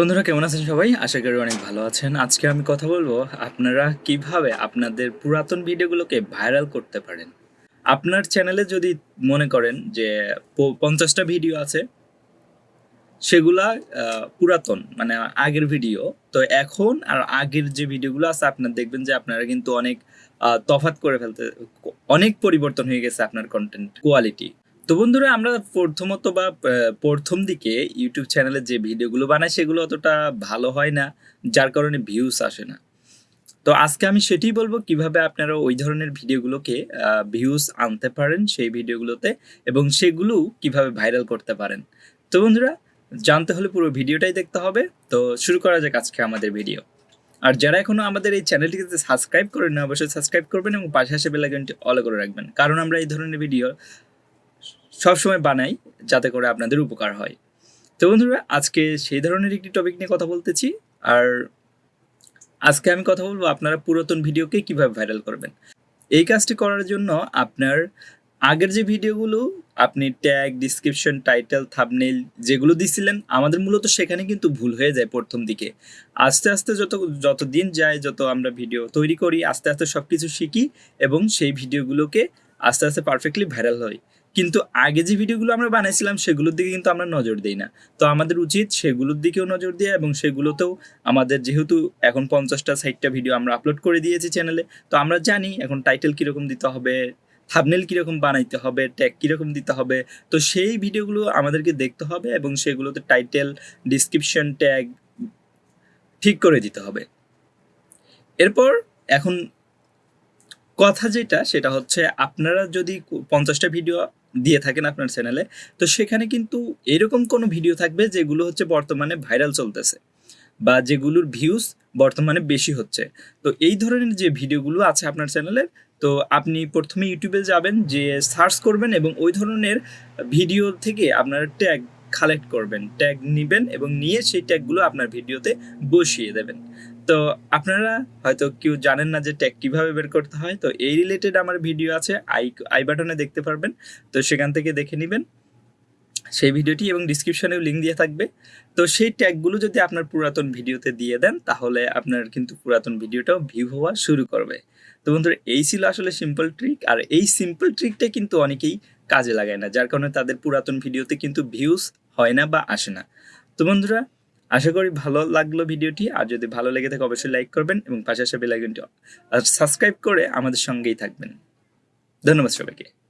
বন্ধুরা, কেমন আছেন সবাই? আশা করি অনেক ভালো আছেন। আজকে আমি কথা বলব আপনারা কীভাবে আপনাদের পুরাতন ভিডিওগুলোকে ভাইরাল করতে পারেন। আপনার চ্যানেলে যদি মনে করেন যে পঞ্চাশটা ভিডিও আছে, সেগুলা পুরাতন মানে আগের ভিডিও। তো এখন আর আগের যে ভিডিওগুলো আছে, আপনার দেখবেন যে আপনারা কিন্তু অনেক তফাৎ করে ফেলতে অনেক পরিবর্তন হয়ে গেছে আপনার কন্টেন্ট কোয়ালিটি তো বন্ধুরা, আমরা প্রথমত বা প্রথম দিকে ইউটিউব চ্যানেলে যে ভিডিওগুলো বানাই সেগুলো অতটা ভালো হয় না, যার কারণে ভিউস আসে না। তো আজকে আমি সেটাই বলব, কীভাবে আপনারা ওই ধরনের ভিডিওগুলোকে ভিউস আনতে পারেন সেই ভিডিওগুলোতে এবং সেগুলো কীভাবে ভাইরাল করতে পারেন। তো বন্ধুরা, জানতে হলে পুরো ভিডিওটাই দেখতে হবে। তো শুরু করা যাক আজকে আমাদের ভিডিও। আর যারা এখনও আমাদের এই চ্যানেলটিকে সাবস্ক্রাইব করেন অবশ্যই সাবস্ক্রাইব করবেন এবং পাশে আসে বেলাইকনটি অল করে রাখবেন। কারণ আমরা এই ধরনের ভিডিও সবসময় বানাই যাতে করে আপনাদের উপকার হয়। তো বন্ধুরা, আজকে সেই ধরনের একটি টপিক নিয়ে কথা বলতেছি। আর আজকে আমি কথা বলব আপনারা পুরাতন ভিডিওকে কীভাবে ভাইরাল করবেন। এই কাজটি করার জন্য আপনার আগের যে ভিডিওগুলো, আপনি ট্যাগ ডিসক্রিপশন টাইটেল থাবনেল যেগুলো দিছিলেন, আমাদের মূলত সেখানে কিন্তু ভুল হয়ে যায় প্রথম দিকে। আস্তে আস্তে যত যত দিন যায়, যত আমরা ভিডিও তৈরি করি, আস্তে আস্তে সব কিছু শিখি এবং সেই ভিডিওগুলোকে আস্তে আস্তে পারফেক্টলি ভাইরাল হয়। কিন্তু আগে যে ভিডিওগুলো আমরা বানাইছিলাম, সেগুলোর দিকে কিন্তু আমরা নজর দিই না। তো আমাদের উচিত সেগুলোর দিকেও নজর দেওয়া এবং সেগুলোতেও আমাদের যেহেতু এখন পঞ্চাশটা, ষাটটা ভিডিও আমরা আপলোড করে দিয়েছি চ্যানেলে তো আমরা জানি এখন টাইটেল কীরকম দিতে হবে থাবনেল কীরকম বানাইতে হবে ট্যাগ কীরকম দিতে হবে। তো সেই ভিডিওগুলো আমাদেরকে দেখতে হবে এবং সেগুলোতে টাইটেল ডিসক্রিপশন ট্যাগ ঠিক করে দিতে হবে। এরপর এখন কথা যেটা, সেটা হচ্ছে আপনারা যদি পঞ্চাশটা ভিডিও দিয়ে থাকেন আপনার চ্যানেলে তো সেখানে কিন্তু এরকম কোনো ভিডিও থাকবে যেগুলো হচ্ছে বর্তমানে ভাইরাল চলতেছে বা যেগুলোর ভিউজ বর্তমানে বেশি হচ্ছে। তো এই ধরনের যে ভিডিওগুলো আছে আপনার চ্যানেলের তো আপনি প্রথমে ইউটিউবে যাবেন যে সার্চ করবেন এবং ওই ধরনের ভিডিও থেকে আপনার ট্যাগ কালেক্ট করবেন ট্যাগ নেবেন এবং নিয়ে সেই ট্যাগগুলো আপনার ভিডিওতে বসিয়ে দেবেন। তো আপনারা হয়তো কেউ জানেন না যে ট্যাগ কীভাবে বের করতে হয়, তো এই রিলেটেড আমার ভিডিও আছে, আই আই বাটনে দেখতে পারবেন। তো সেখান থেকে দেখে নেবেন। সেই ভিডিওটি এবং ডিসক্রিপশনেও লিঙ্ক দিয়ে থাকবে। তো সেই ট্যাগগুলো যদি আপনার পুরাতন ভিডিওতে দিয়ে দেন, তাহলে আপনার কিন্তু পুরাতন ভিডিওটাও ভিউ হওয়া শুরু করবে। তো বন্ধুরা, এই ছিল আসলে সিম্পল ট্রিক আর এই সিম্পল ট্রিকটা কিন্তু অনেকেই কাজে লাগায় না। যার কারণে তাদের পুরাতন ভিডিওতে কিন্তু ভিউজ হয় না বা আসে না। তো বন্ধুরা, আশা করি ভালো লাগল ভিডিওটি। আর যদি ভালো লেগে থাকে, অবশ্যই লাইক করবেন এবং পাশে আসা বেলাইকনটি সাবস্ক্রাইব করে আমাদের সঙ্গেই থাকবেন। ধন্যবাদ সবাইকে।